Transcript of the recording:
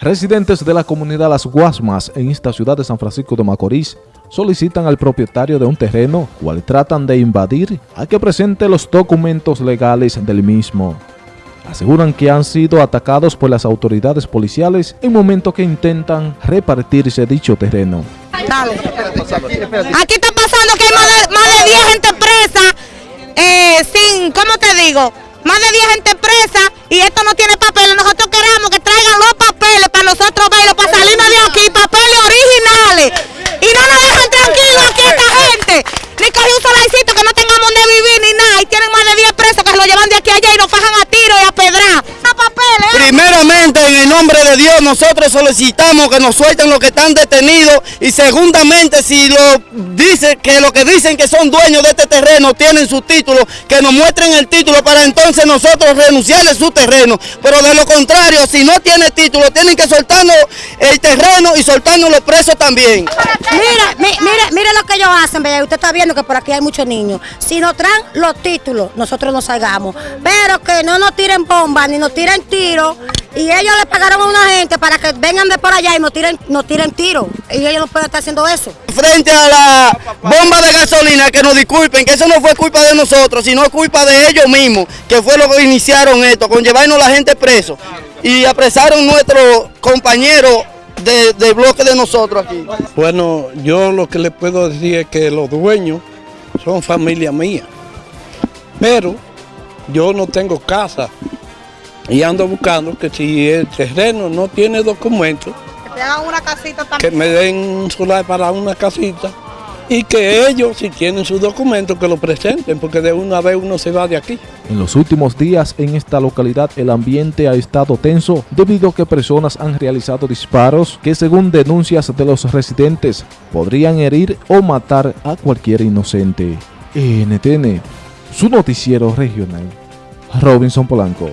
Residentes de la comunidad Las Guasmas en esta ciudad de San Francisco de Macorís solicitan al propietario de un terreno, cual tratan de invadir, a que presente los documentos legales del mismo. Aseguran que han sido atacados por las autoridades policiales en momento que intentan repartirse dicho terreno. Dale. Aquí está pasando que hay más de, más de 10 gente presa, eh, sin, ¿cómo te digo? Más de 10 gente presa y esto no tiene papeles. Nosotros queremos que traigan los papeles para nosotros verlos, para salirnos de aquí, papeles originales. Y no nos dejan tranquilos aquí esta gente. Ni coger un solarcito que no tengamos donde vivir ni nada. Y tienen más de 10 presos que se lo llevan de aquí a allá y nos fajan a tiro y a pedrar. No papeles. ¿eh? Primeramente, en el nombre de Dios, nosotros solicitamos que nos suelten los que están detenidos y segundamente, si lo dice que lo que dicen que son dueños de este terreno tienen su título, que nos muestren el título para entonces nosotros renunciarle su terreno. Pero de lo contrario, si no tiene título, tienen que soltarnos el terreno y soltarnos los presos también. Mira, mi- mire, mire lo que ellos hacen, vea, usted está viendo que por aquí hay muchos niños. Si nos traen los títulos, nosotros nos salgamos. Pero que no nos tiren bombas ni nos tiren tiros. Y ellos le pagaron a una gente para que vengan de por allá y nos tiren, nos tiren tiros. Y ellos no pueden estar haciendo eso. Frente a la bomba de gasolina, que nos disculpen, que eso no fue culpa de nosotros, sino culpa de ellos mismos, que fue lo que iniciaron esto, con llevarnos la gente preso. Y apresaron nuestros compañeros de, de bloque de nosotros aquí. Bueno, yo lo que le puedo decir es que los dueños son familia mía. Pero yo no tengo casa y ando buscando que si el terreno no tiene documentos, Que te hagan una casita que me den un solar para una casita y que ellos, si tienen sus documentos, que lo presenten, porque de una vez uno se va de aquí. En los últimos días en esta localidad el ambiente ha estado tenso debido a que personas han realizado disparos que según denuncias de los residentes podrían herir o matar a cualquier inocente. NTN, su noticiero regional. Robinson Polanco.